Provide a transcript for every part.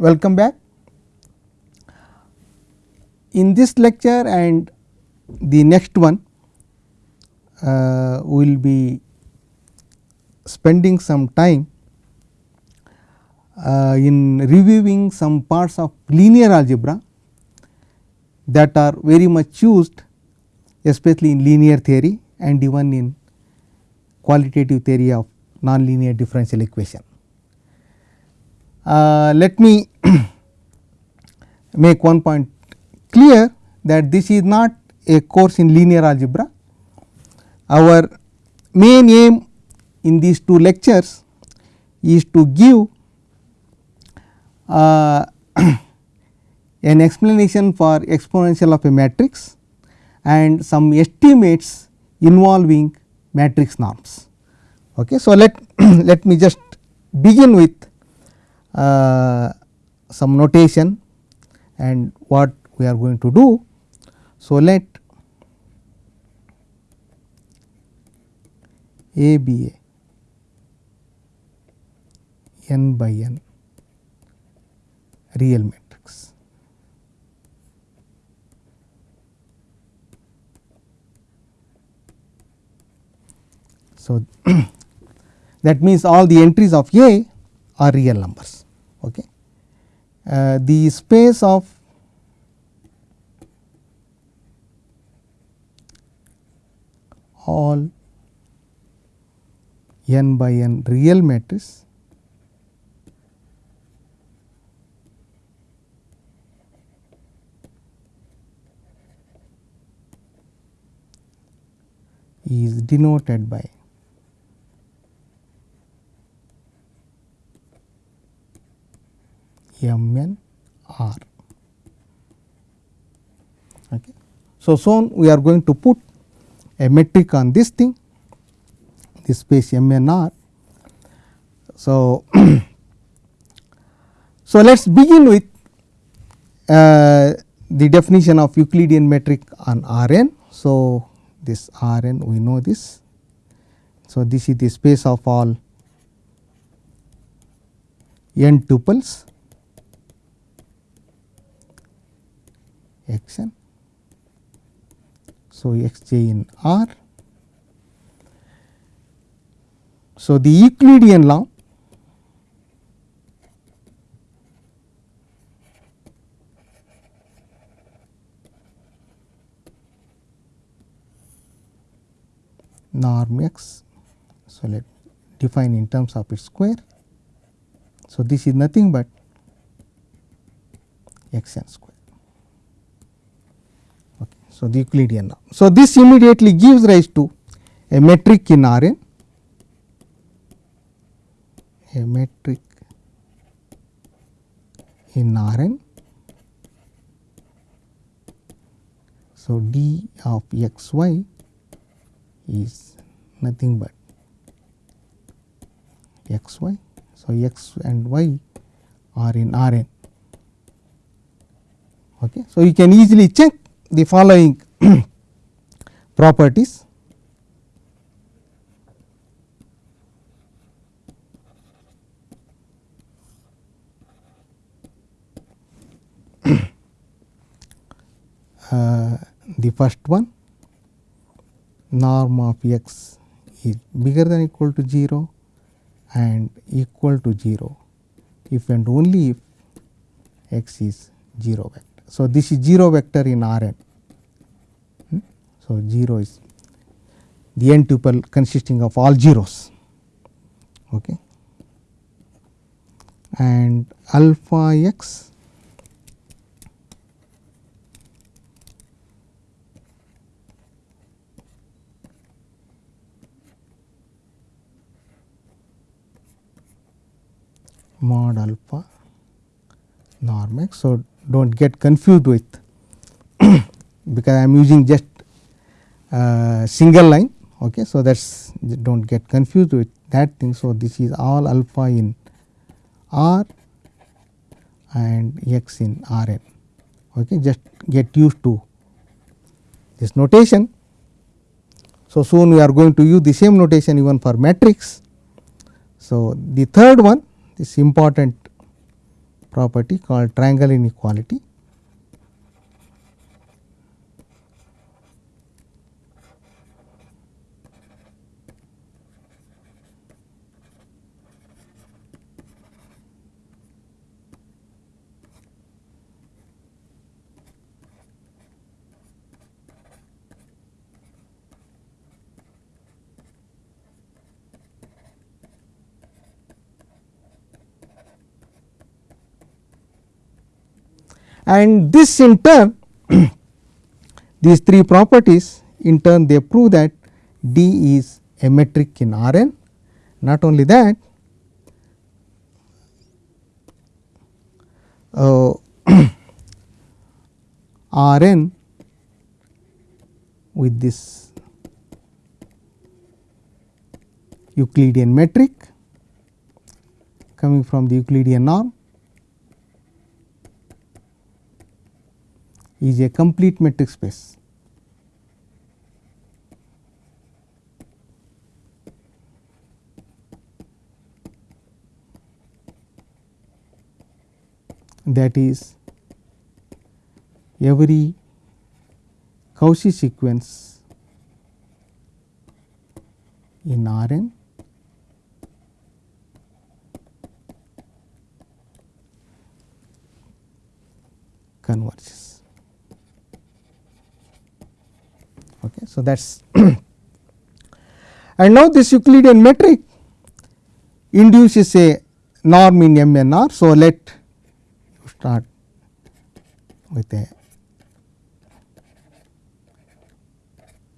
welcome back. In this lecture and the next one uh, we will be spending some time uh, in reviewing some parts of linear algebra that are very much used especially in linear theory and even in qualitative theory of nonlinear differential equation. Uh, let me make one point clear that this is not a course in linear algebra. Our main aim in these two lectures is to give uh, an explanation for exponential of a matrix and some estimates involving matrix norms. Okay. So, let let me just begin with Uh, some notation and what we are going to do. So, let A be a n by n real matrix. So, that means all the entries of A are real numbers. Okay. Uh, the space of all n by n real matrix is denoted by m n r. Okay. So, soon we are going to put a metric on this thing this space m n r. So, so let us begin with uh, the definition of Euclidean metric on R n. So, this R n we know this. So, this is the space of all n tuples x n. So, x j in R. So, the Euclidean law norm x. So, let define in terms of its square. So, this is nothing but x n square. So, the Euclidean norm. So, this immediately gives rise to a metric in R n, a metric in R n. So, d of x y is nothing but x y. So, x and y are in R n. Okay. So, you can easily check the following properties. uh, the first one norm of x is bigger than equal to 0 and equal to 0 if and only if x is 0 vector. So, this is 0 vector in R n. Hmm? So, 0 is the n tuple consisting of all zeros okay. and alpha x mod alpha norm x. So, do not get confused with because I am using just uh, single line. Okay. So, that is do not get confused with that thing. So, this is all alpha in R and x in R n. Okay. Just get used to this notation. So, soon we are going to use the same notation even for matrix. So, the third one this important property called triangle inequality. And this in turn these three properties in turn they prove that D is a metric in R n. Not only that, uh, R n with this Euclidean metric coming from the Euclidean norm is a complete metric space. that is every Cauchy sequence in R n converges. Okay. So, that is and now this Euclidean metric induces a norm in M n R. So, let start with a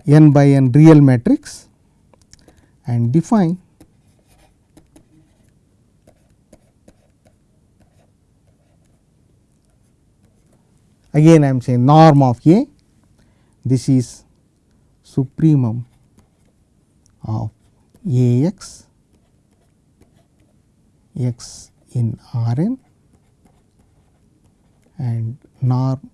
n by n real matrix and define again I am saying norm of A this is supremum of A x in R n and norm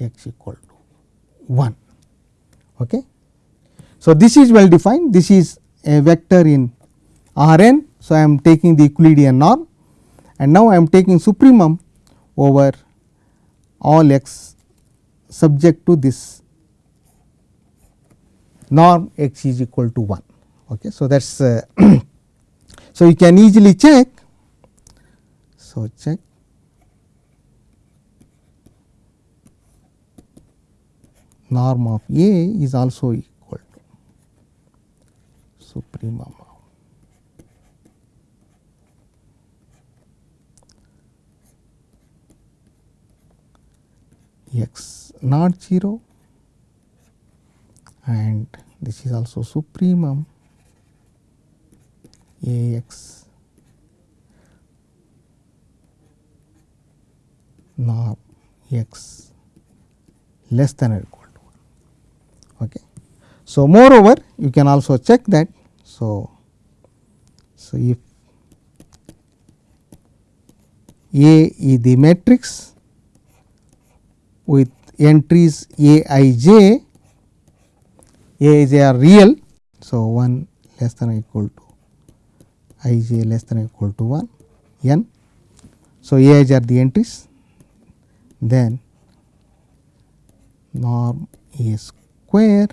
x equal to 1. Okay. So, this is well defined this is a vector in R n. So, I am taking the Euclidean norm and now I am taking supremum over all x subject to this norm x is equal to 1. Okay. So, that is uh, so you can easily check. So, check norm of A is also equal to supremum x not 0 and this is also supremum A x norm x less than or equal to 1. Okay. So, moreover you can also check that. So, so if A is the matrix with entries A i j, A i j are real. So, 1 less than or equal to i j less than or equal to 1 n. So, A i j are the entries then norm A square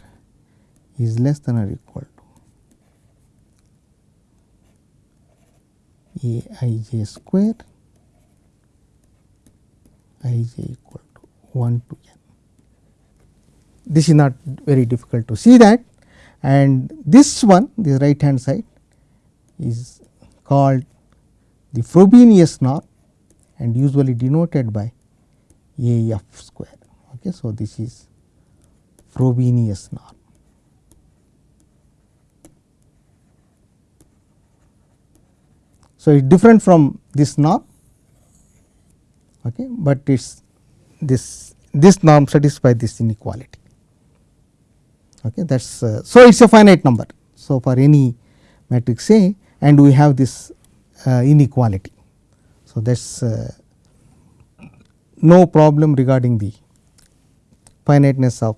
is less than or equal to A i j square i j equal 1 to n. This is not very difficult to see that and this one the right hand side is called the Frobenius norm and usually denoted by A f square. Okay. So, this is Frobenius norm. So, it is different from this norm, okay, but it is this this norm satisfy this inequality. Okay, that is uh, so it is a finite number. So, for any matrix A and we have this uh, inequality. So, that is uh, no problem regarding the finiteness of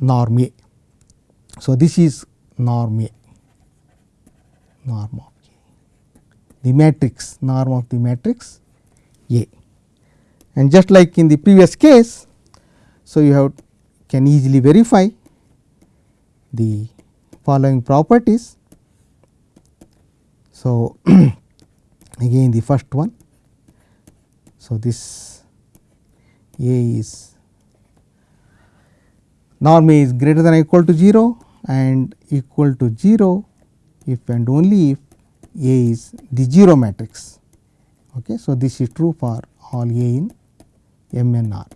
norm A. So, this is norm A, norm of A, the matrix norm of the matrix A. And just like in the previous case, so you have can easily verify the following properties. So, again the first one. So, this A is norm A is greater than or equal to 0 and equal to 0 if and only if A is the 0 matrix. Okay. So, this is true for all A in M n R.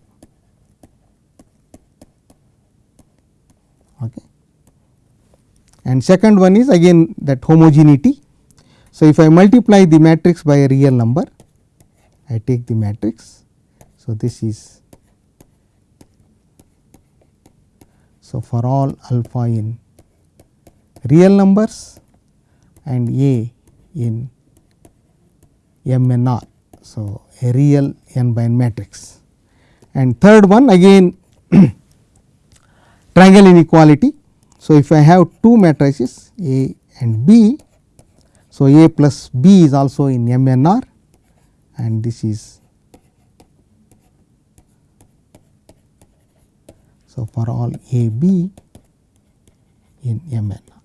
Okay. And second one is again that homogeneity. So, if I multiply the matrix by a real number, I take the matrix. So, this is so for all alpha in real numbers and A in M n R. So, a real n by n matrix. And third one again triangle inequality. So, if I have two matrices A and B, so A plus B is also in M n R and this is so for all A B in M n R.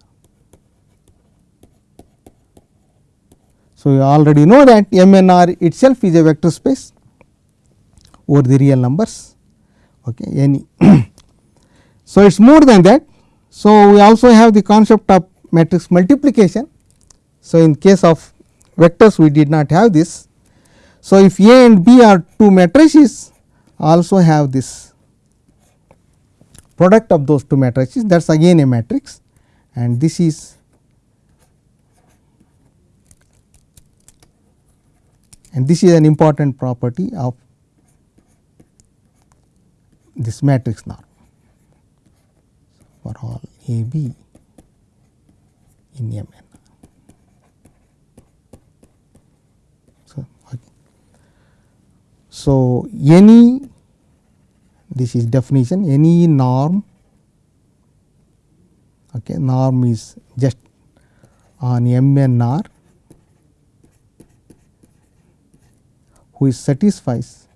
So, you already know that M n R itself is a vector space over the real numbers okay, any So, it is more than that. So, we also have the concept of matrix multiplication. So, in case of vectors we did not have this. So, if A and B are two matrices also have this product of those two matrices that is again a matrix and this is and this is an important property of this matrix norm for all A B in M n. So, okay. so any this is definition any norm okay, norm is just on M n r which satisfies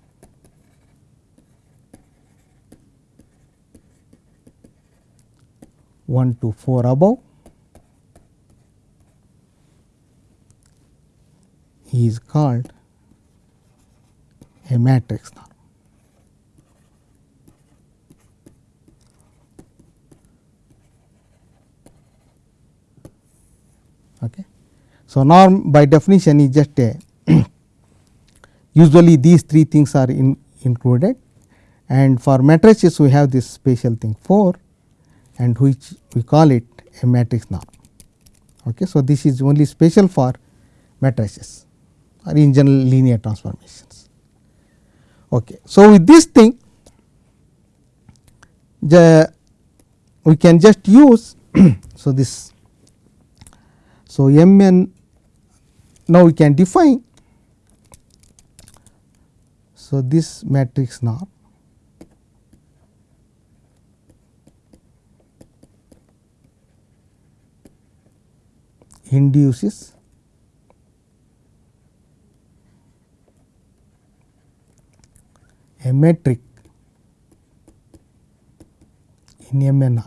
one to 4 above is called a matrix norm. Okay. So, norm by definition is just a usually these three things are in included and for matrices we have this special thing 4 and which we call it a matrix norm. Okay. So, this is only special for matrices or in general linear transformations. Okay. So, with this thing the we can just use so this so m n now we can define so this matrix norm induces a metric in MNR.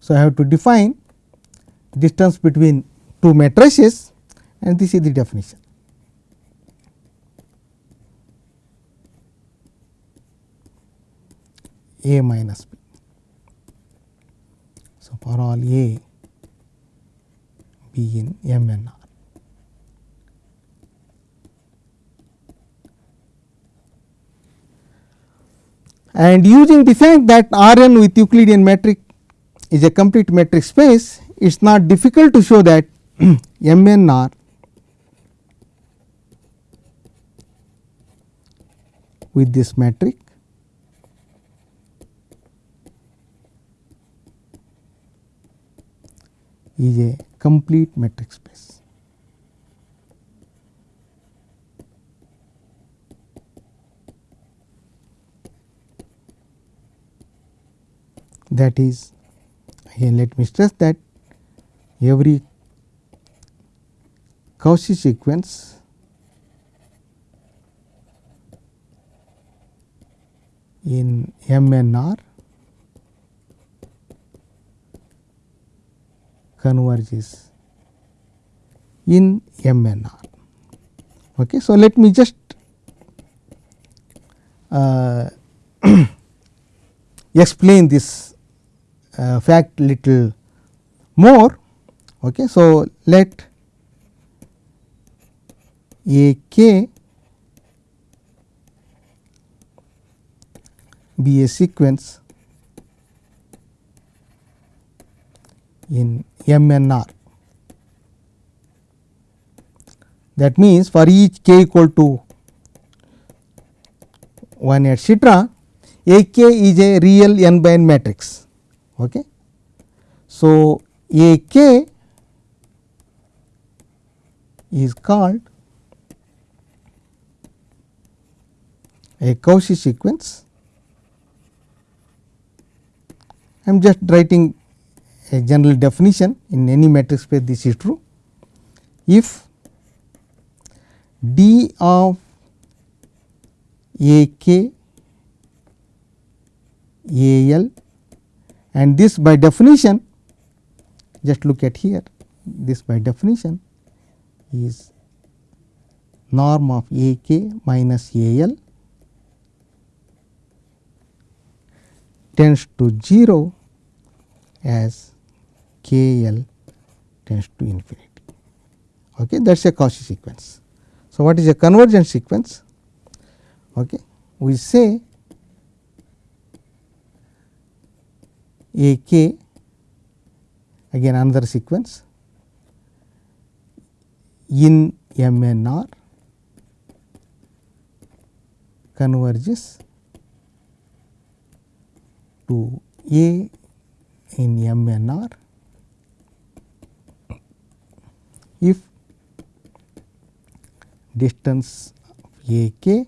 So, I have to define distance between two matrices and this is the definition. A minus B. For all A B in M n R. And using the fact that R n with Euclidean metric is a complete metric space, it is not difficult to show that M n R with this metric is a complete metric space. that is again let me stress that every Cauchy sequence in MNR converges in MNR. Okay. So, let me just uh, explain this uh, fact little more. Okay. So, let A k be a sequence in MNR. That means, for each k equal to 1 etcetera, A k is a real n by n matrix. Okay. So, A k is called a Cauchy sequence. I am just writing a general definition in any matrix space this is true. If D of A k A l and this by definition just look at here this by definition is norm of A k minus A l tends to 0 as k l tends to infinity. Okay, that is a Cauchy sequence. So, what is a convergent sequence? Okay. We say A k again another sequence in M n r converges to A in M n r if distance A k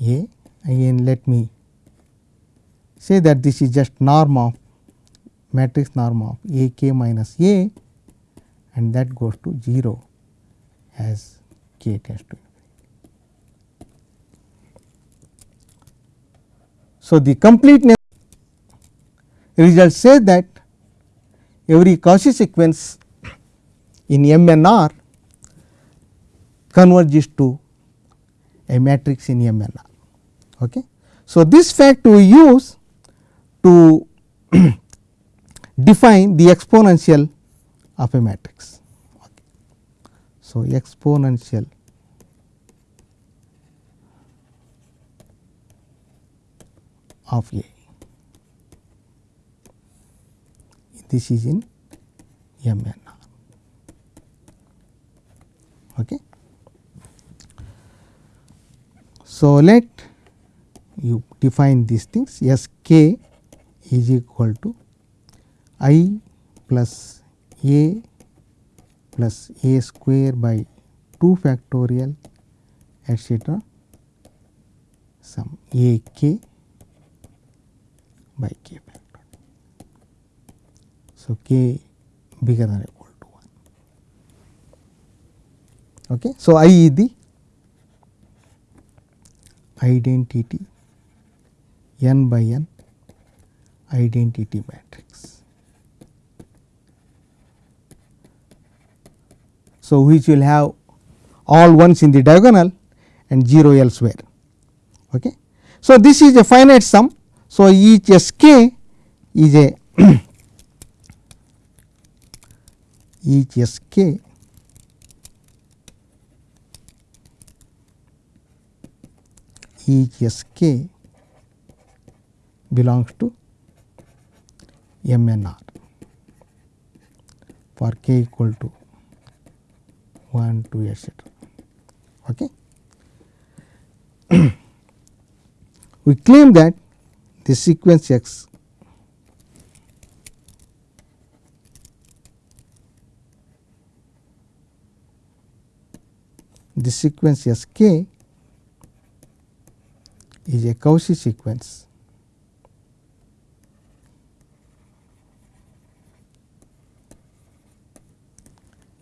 A again let me say that this is just norm of matrix norm of A k minus A and that goes to 0 as k tends to So, the completeness result says that every Cauchy sequence in M n r converges to a matrix in M n r. Okay. So, this fact we use to define the exponential of a matrix. Okay. So, exponential of A. This is in M n r. Okay. So, let you define these things S k is equal to i plus a plus a square by 2 factorial etcetera some a k by k factor. So, k bigger than equal to 1. Okay. So, I is the identity n by n identity matrix. So, which will have all ones in the diagonal and 0 elsewhere. Okay. So, this is a finite sum. So, each S k is a each S k each S k belongs to M n r for k equal to 1 2 etcetera. Okay. we claim that the sequence x the sequence S k is a Cauchy sequence.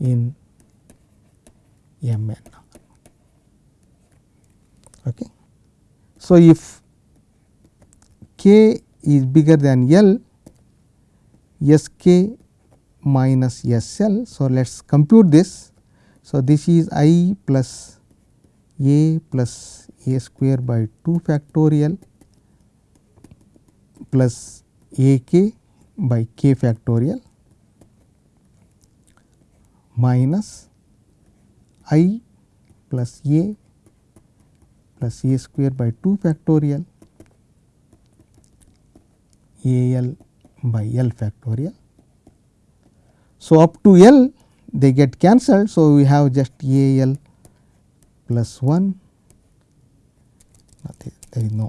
in Mn. Okay. So, if k is bigger than L, S k minus S L. So, let us compute this. So, this is i plus a plus a square by 2 factorial plus a k by k factorial minus i plus a plus a square by 2 factorial a l by l factorial. So, up to l they get cancelled. So, we have just a l plus 1 nothing there is no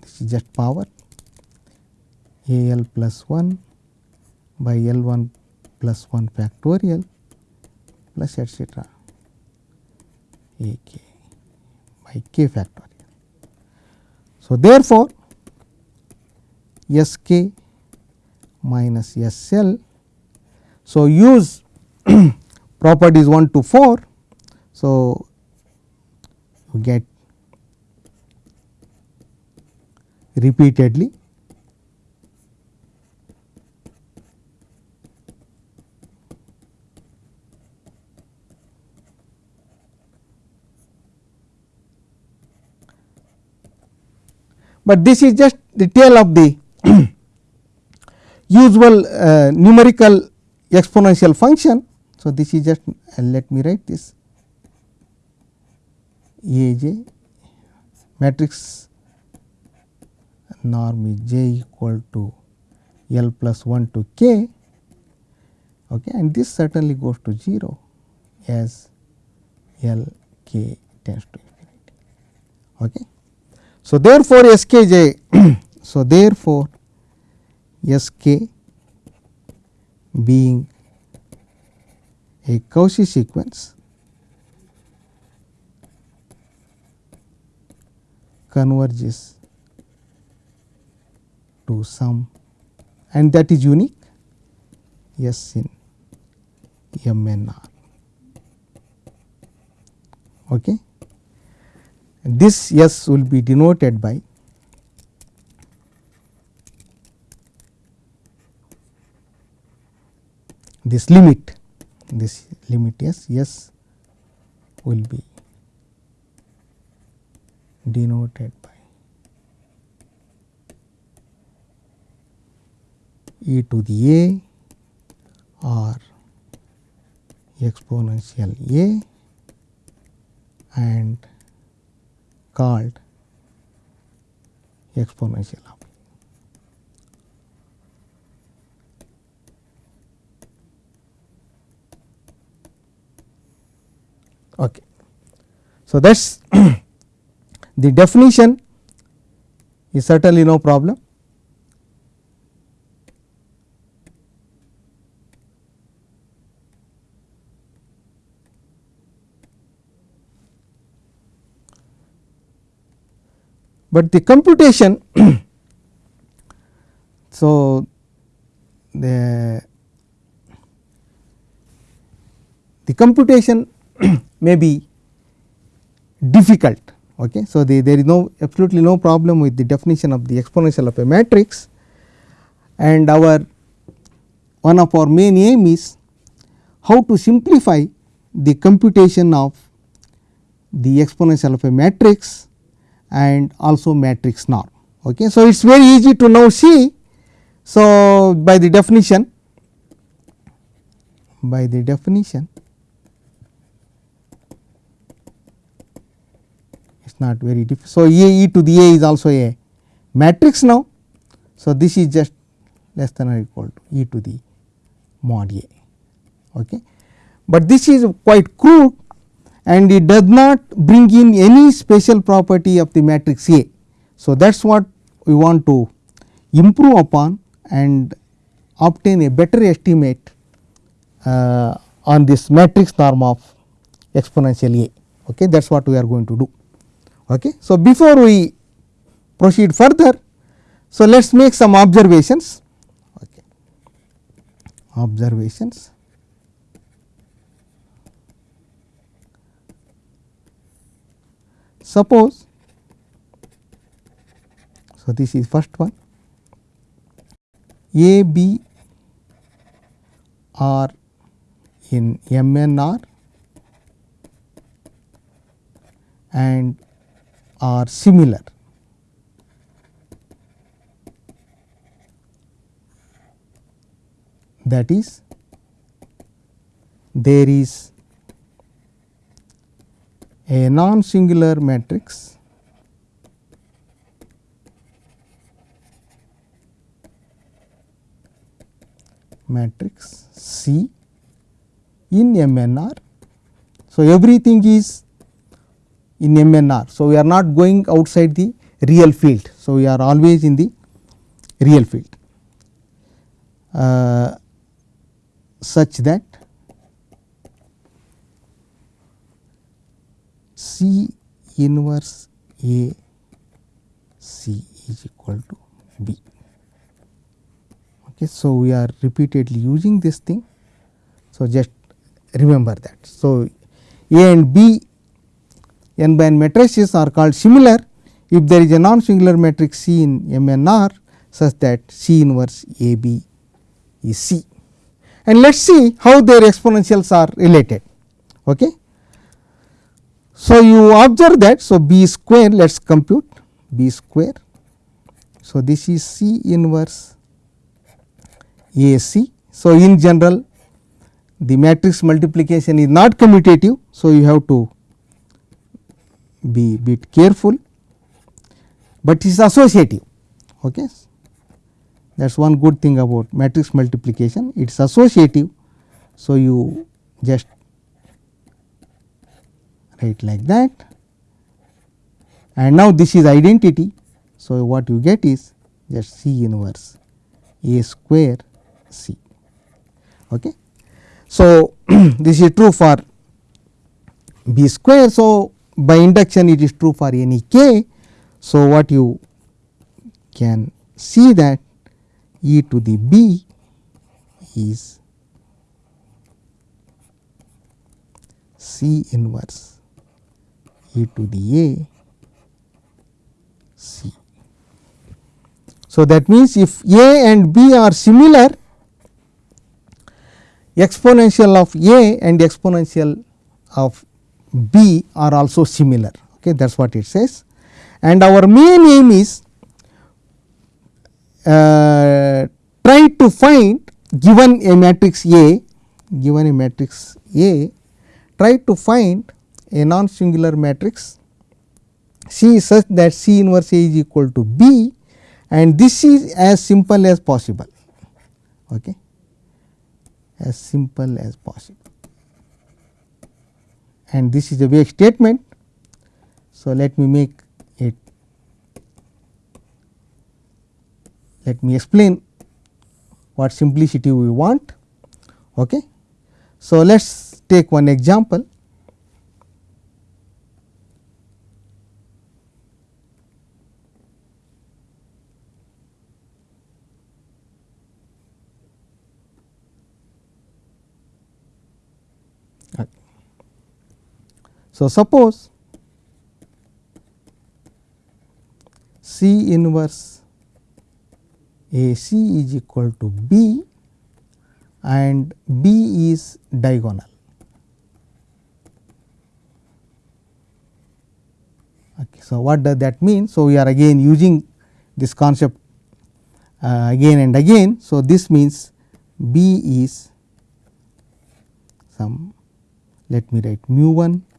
this is just power a l plus 1 by l 1 plus 1 factorial plus etcetera a k by k factorial. So, therefore, S k minus S L. So, use properties 1 to 4. So, you get repeatedly but this is just the tail of the usual uh, numerical exponential function. So, this is just uh, let me write this A j matrix norm is j equal to L plus 1 to k okay, and this certainly goes to 0 as L k tends to infinity. Okay. So, therefore, S k j so therefore, S k being a Cauchy sequence converges to some and that is unique S in M n r. Okay. This S will be denoted by this limit this limit S S will be denoted by e to the a or exponential a and called exponential of Okay. So, that is the definition is certainly no problem. But the computation so the the computation may be difficult. Okay. So, the, there is no absolutely no problem with the definition of the exponential of a matrix and our one of our main aim is how to simplify the computation of the exponential of a matrix and also matrix norm. Okay. So, it is very easy to now see. So, by the definition by the definition not very difficult. So, A e to the A is also a matrix now. So, this is just less than or equal to e to the mod A. Okay. But this is quite crude and it does not bring in any special property of the matrix A. So, that is what we want to improve upon and obtain a better estimate uh, on this matrix norm of exponential A. Okay. That is what we are going to do. Okay. So, before we proceed further, so let us make some observations. Okay. Observations. Suppose, so this is first one, A, B are in MNR and are similar that is there is a non singular matrix matrix C in MNR. So, everything is in MNR. So, we are not going outside the real field. So, we are always in the real field uh, such that C inverse A C is equal to B. Okay, so, we are repeatedly using this thing. So, just remember that. So, A and B n by n matrices are called similar if there is a non singular matrix C in M n R such that C inverse A B is C. And let us see how their exponentials are related. Okay. So, you observe that. So, B square let us compute B square. So, this is C inverse A C. So, in general the matrix multiplication is not commutative. So, you have to be bit careful, but it is associative. Okay. That is one good thing about matrix multiplication, it is associative. So, you just write like that and now this is identity. So, what you get is just C inverse A square C. Okay. So, this is true for B square. So, by induction it is true for any k. So, what you can see that e to the b is c inverse e to the a c. So, that means, if a and b are similar exponential of a and exponential of b are also similar. Okay that is what it says. And our main aim is uh, try to find given a matrix A given a matrix A try to find a non singular matrix. C such that C inverse A is equal to B and this is as simple as possible. Okay as simple as possible and this is a vague statement. So, let me make it let me explain what simplicity we want. Okay. So, let us take one example. So, suppose C inverse A C is equal to B and B is diagonal. Okay, so, what does that mean? So, we are again using this concept uh, again and again. So, this means B is some let me write mu 1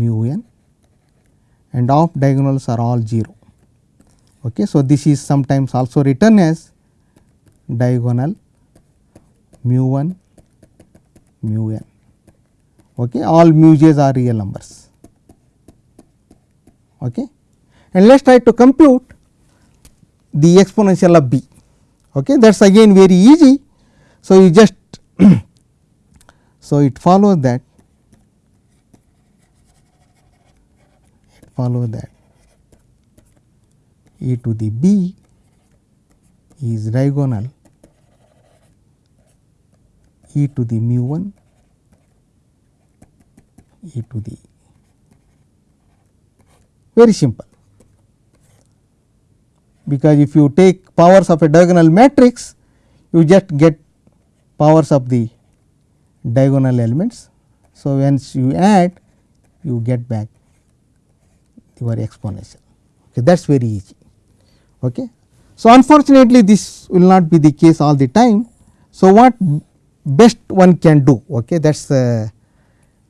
mu n and off diagonals are all 0. Okay. So, this is sometimes also written as diagonal mu 1 mu n. Okay. All mu j's are real numbers. Okay. And let us try to compute the exponential of b. Okay. That is again very easy. So, you just so it follows that follow that. E to the b is diagonal. E to the mu 1 e to the very simple. Because if you take powers of a diagonal matrix you just get powers of the diagonal elements. So, once you add you get back your exponential okay, that is very easy. Okay. So, unfortunately, this will not be the case all the time. So, what best one can do okay, that is uh,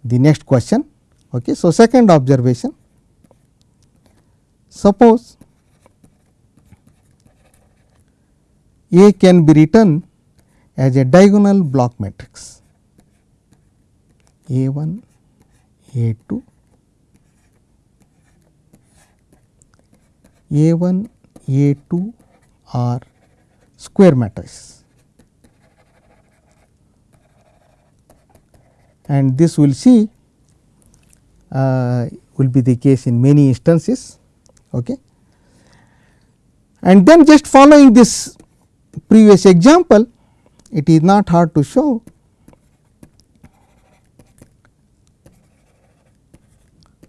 the next question. Okay. So, second observation suppose A can be written as a diagonal block matrix A 1 A 2 A 1 A 2 are square matrices and this will see uh, will be the case in many instances. Okay. And then just following this previous example, it is not hard to show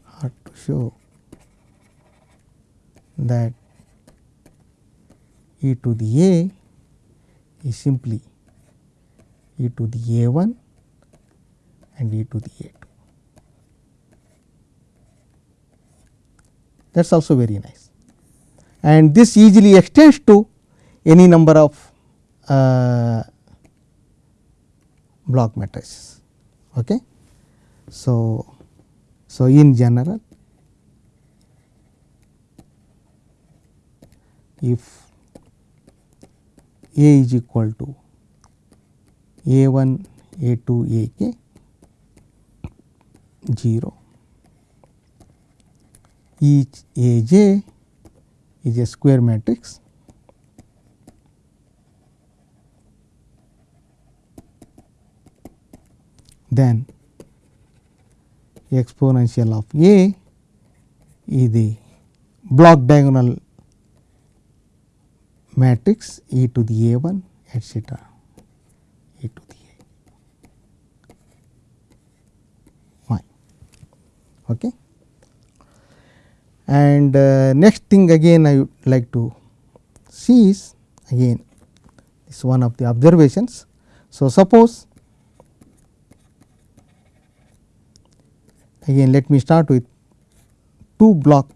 hard to show that e to the a is simply e to the a 1 and e to the a 2. That is also very nice and this easily extends to any number of uh, block matrices. Okay. So, so in general if A is equal to A 1 A 2 A k 0 each A j is a square matrix. Then exponential of A is the block diagonal matrix e to the a 1 etcetera e to the a fine. Okay. And uh, next thing again I would like to see is again this one of the observations. So, suppose again let me start with two block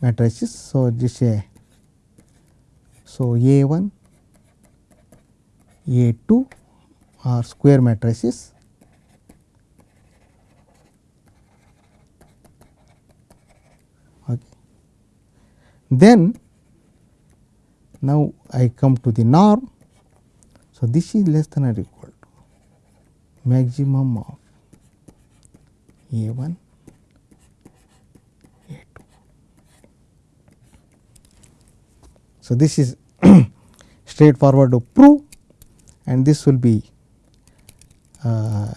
matrices. So, this a so A 1 A 2 are square matrices okay. Then now I come to the norm. So, this is less than or equal to maximum of a 1 A 2. So, this is straightforward to prove and this will be uh,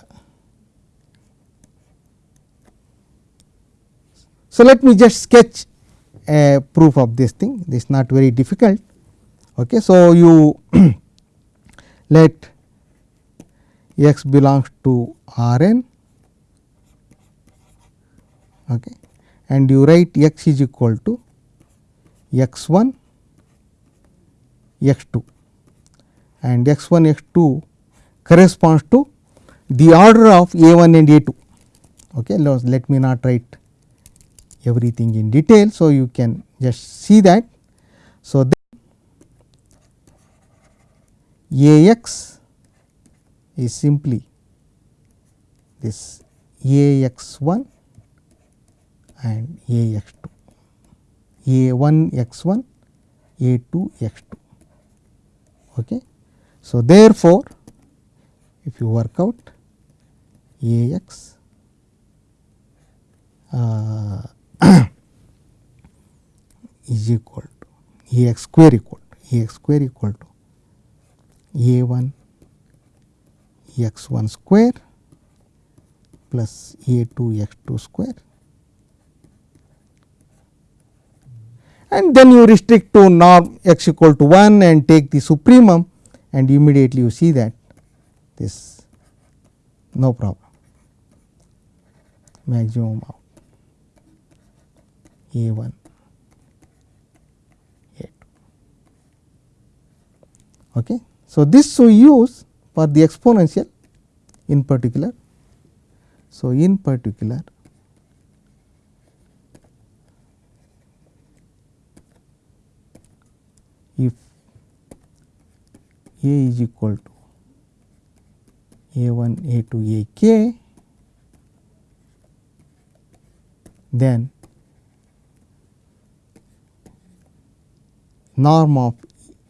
so let me just sketch a proof of this thing. This is not very difficult. Okay so you let x belongs to Rn. Okay, and you write x is equal to x 1 x 2 and x 1 x 2 corresponds to the order of a 1 and a 2. Okay. Let me not write everything in detail. So, you can just see that. So, then a x is simply this a x 1 and A x 2, A 1 x 1, A 2 x 2. Okay. So, therefore, if you work out A x uh, is equal to A x square equal to A x square equal to A 1 x 1 square plus A 2 x 2 square and then you restrict to norm x equal to 1 and take the supremum and immediately you see that this no problem maximum of A 1 A 2. Okay. So, this we use for the exponential in particular. So, in particular if A is equal to A 1 A 2 A k then norm of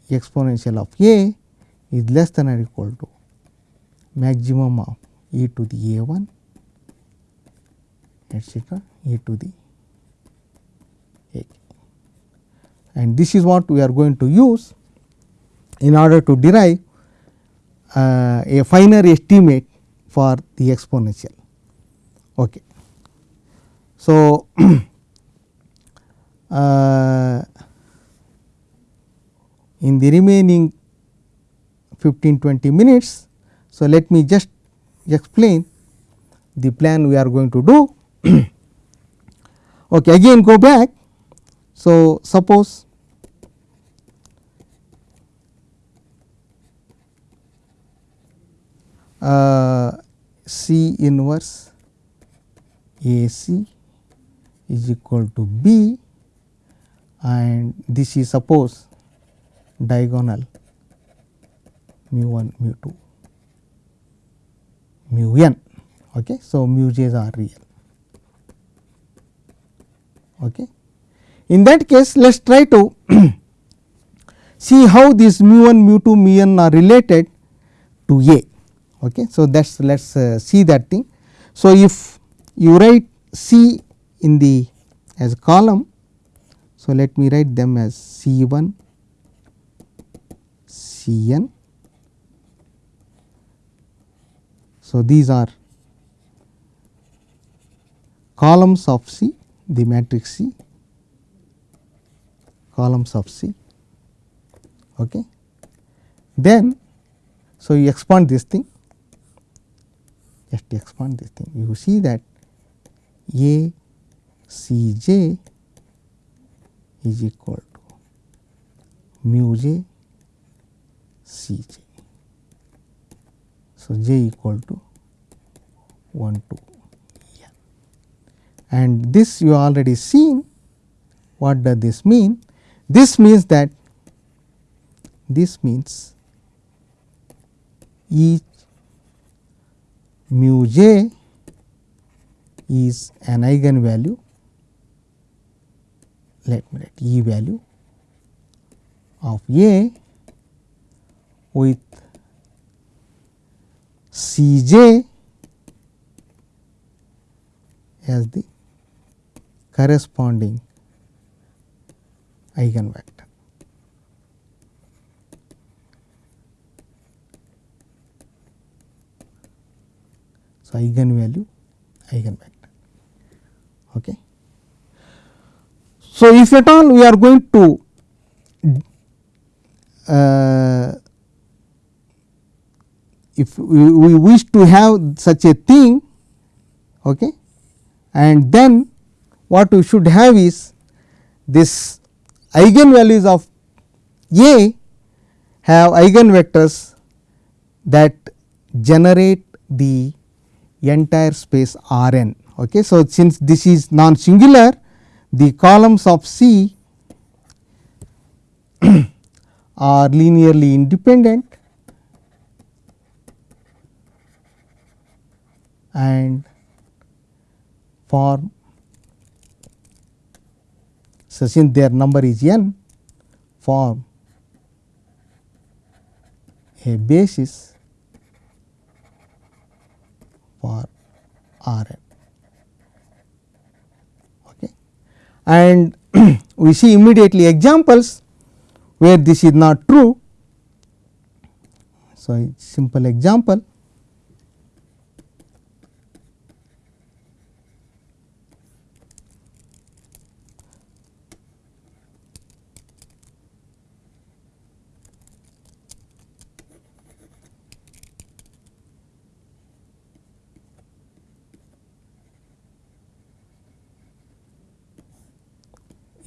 exponential of A is less than or equal to maximum of e to the a 1 etcetera e to the a and this is what we are going to use in order to derive uh, a finer estimate for the exponential. Okay. So, uh, in the remaining 15 20 minutes. So, let me just explain the plan we are going to do. okay, again go back. So, suppose uh, C inverse A C is equal to B and this is suppose diagonal mu 1 mu 2 mu n. Okay. So, mu j's are real. Okay. In that case, let us try to see how these mu 1 mu 2 mu n are related to A. Okay. So, that is let us uh, see that thing. So, if you write C in the as column, so let me write them as C 1 C n. So, these are columns of C, the matrix C, columns of C. Okay. Then, so you expand this thing, just expand this thing. You see that A C j is equal to mu j C j. So, j equal to 1 to n and this you already seen what does this mean? This means that this means each mu j is an eigenvalue. Let me write e value of a with C j as the corresponding eigenvector. So, eigenvalue eigenvector. Okay. So, if at all we are going to uh, if we, we wish to have such a thing okay, and then what we should have is this eigenvalues of A have eigenvectors that generate the entire space R n. Okay. So, since this is non singular the columns of C are linearly independent and form so since their number is n form a basis for R n. Okay. And we see immediately examples where this is not true. So, simple example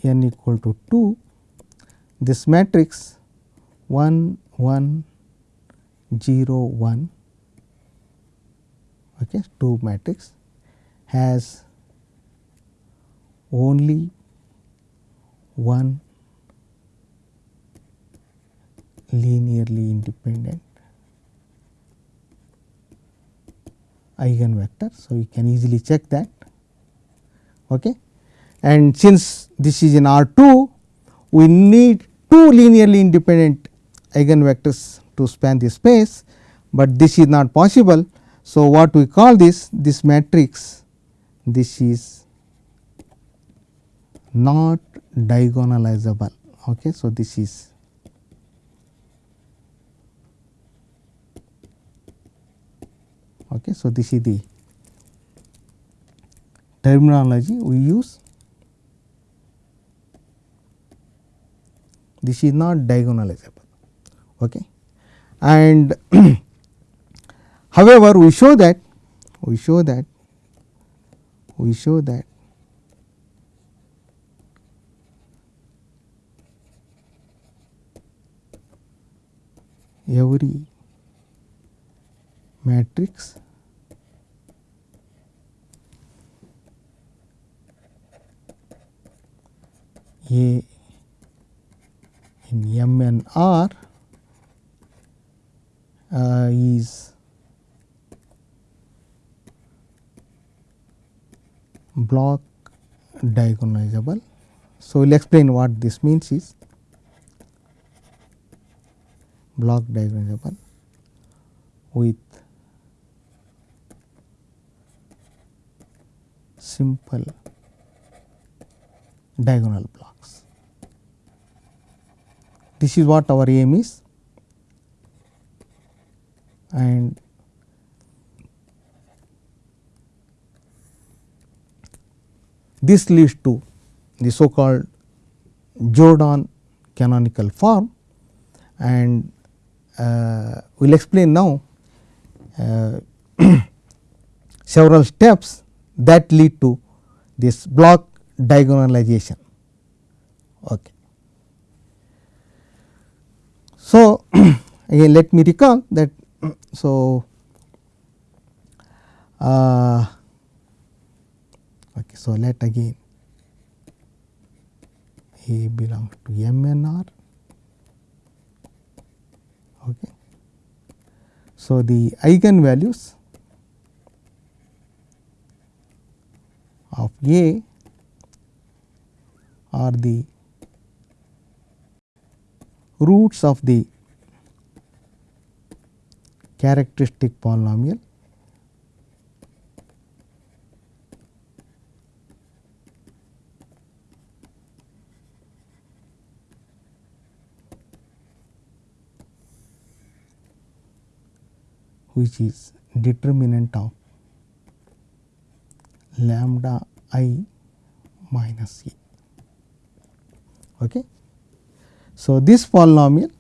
n equal to 2, this matrix 1 1 0 1 okay, 2 matrix has only one linearly independent eigenvector. So, you can easily check that. Okay. And since this is in R 2, we need two linearly independent eigenvectors to span the space, but this is not possible. So, what we call this this matrix this is not diagonalizable. Okay. So, this is okay. So, this is the terminology we use. This is not diagonalizable. Okay. And however, we show that we show that we show that every matrix A in M n R uh, is block diagonalizable. So, we will explain what this means is block diagonalizable with simple diagonal blocks. This is what our aim is and this leads to the so called Jordan canonical form and uh, we will explain now uh, several steps that lead to this block diagonalization. Okay. So, again let me recall that so uh, okay, so let again A belongs to M n R okay. So the eigenvalues of A are the roots of the characteristic polynomial which is determinant of lambda i minus e. Okay. So, this polynomial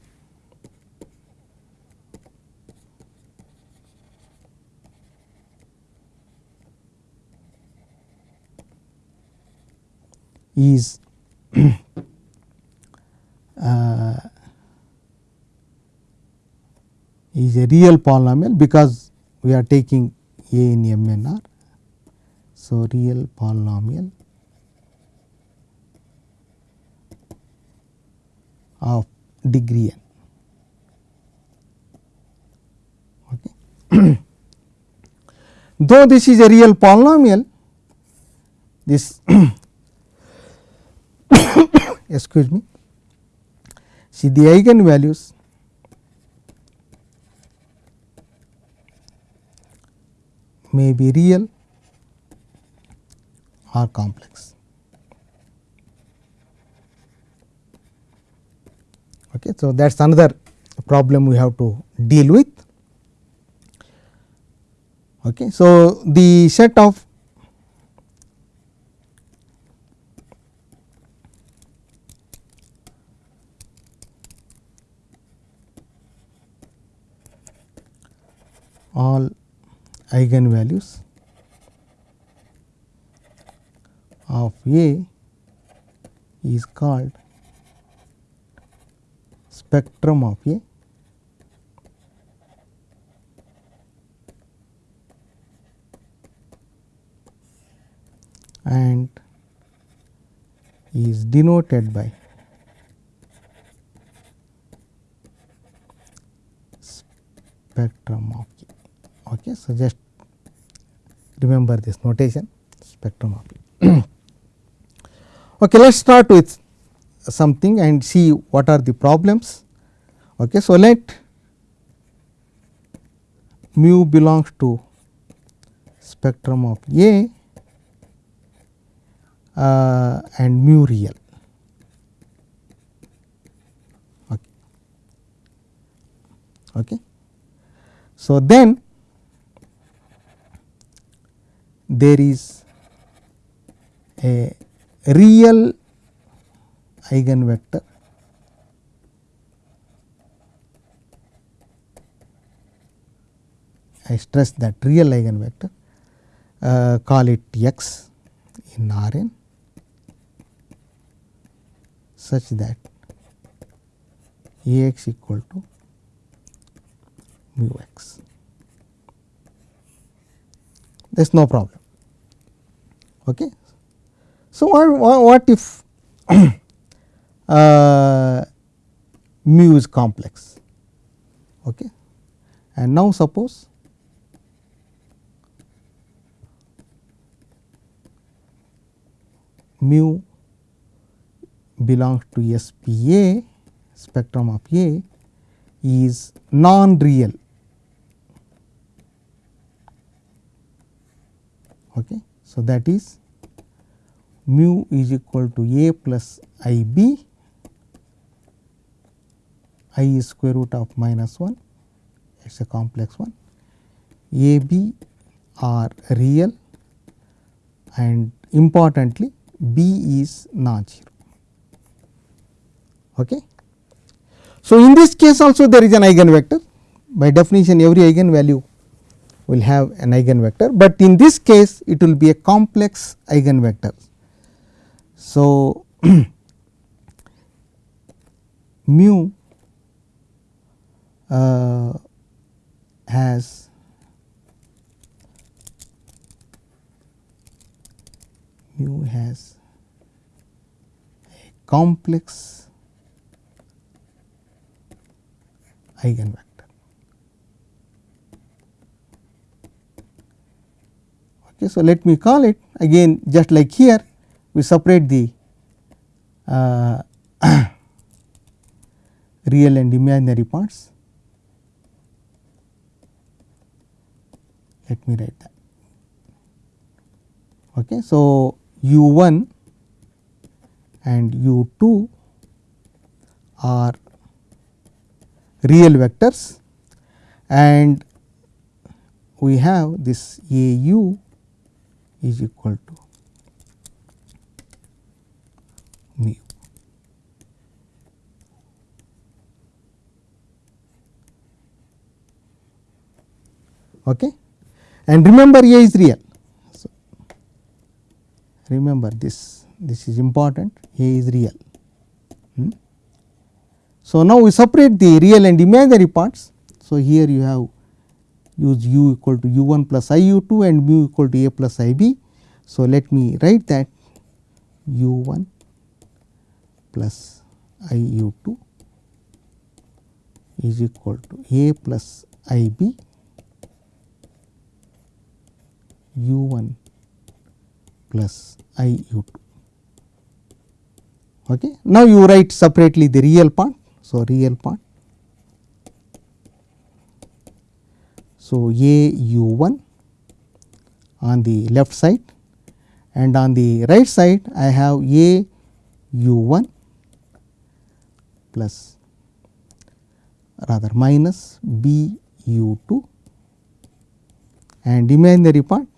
is uh, is a real polynomial because we are taking a in M n r. So, real polynomial of degree n. Okay. Though this is a real polynomial, this excuse me, see the eigenvalues may be real or complex. Okay. So, that is another problem we have to deal with. Okay. So, the set of all eigenvalues of A is called spectrum of a and is denoted by spectrum of A. Okay, so just remember this notation spectrum of A. okay, let us start with something and see what are the problems. Okay, so let mu belongs to spectrum of A uh, and mu real. Okay. okay. So, then there is a real eigenvector I stress that real eigenvector uh, call it x in R n such that A x equal to mu x. There is no problem. Okay. So, what, what if uh, mu is complex? Okay. And now, suppose mu belongs to SPA spectrum of A is non-real. Okay. So, that is mu is equal to A plus I b i is square root of minus 1 it is a complex one A b are real and importantly b is non-zero. Okay. So, in this case also there is an eigenvector by definition every eigenvalue will have an eigenvector, but in this case it will be a complex eigenvector. So, mu uh, has mu has a complex eigenvector. Okay, so, let me call it again just like here we separate the uh, real and imaginary parts. Let me write that. Okay. So, u 1 and u 2 are real vectors and we have this a u is equal to mu. Okay. And remember A is real. So, remember this, this is important A is real. Hmm. So, now we separate the real and imaginary parts. So, here you have use u equal to u 1 plus i u 2 and mu equal to a plus i b. So, let me write that u 1 plus i u 2 is equal to a plus i b u 1 plus i u 2. Okay. Now, you write separately the real part. So, real part. So, a u 1 on the left side and on the right side I have a u 1 plus rather minus b u 2 and imaginary part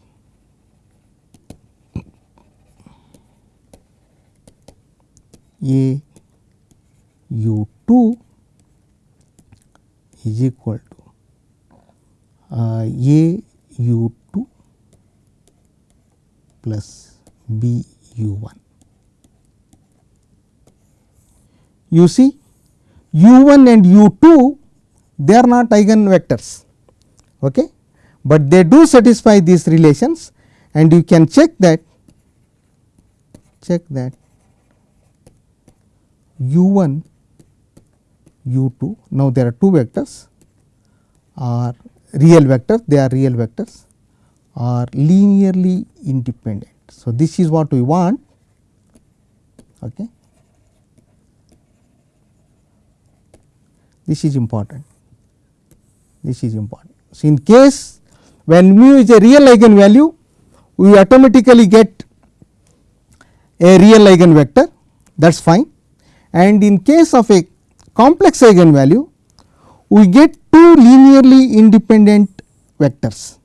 a u 2 is equal to uh, a u 2 plus b u 1. you see u 1 and u 2 they are not eigen vectors, okay, but they do satisfy these relations and you can check that check that u 1 u 2 now there are two vectors. Are real vectors. They are real vectors. Are linearly independent. So, this is what we want. Okay. this is important. This is important. So, in case when mu is a real eigenvalue we automatically get a real eigenvector. That is fine and in case of a complex eigenvalue we get two linearly independent vectors.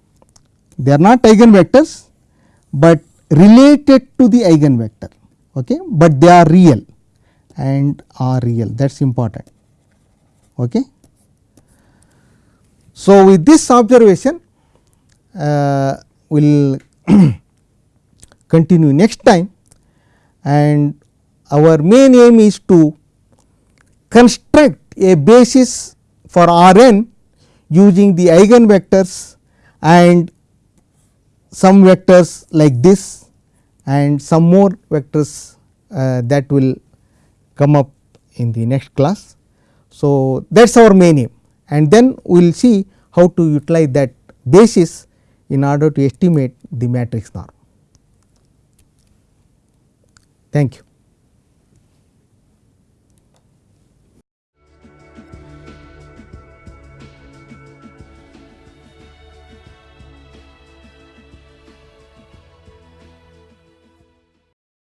They are not eigenvectors, but related to the eigenvector, okay, but they are real and are real that is important. Okay. So, with this observation uh, we will continue next time and our main aim is to construct a basis for R n using the eigenvectors and some vectors like this and some more vectors uh, that will come up in the next class. So, that is our main aim and then we will see how to utilize that basis in order to estimate the matrix norm. Thank you.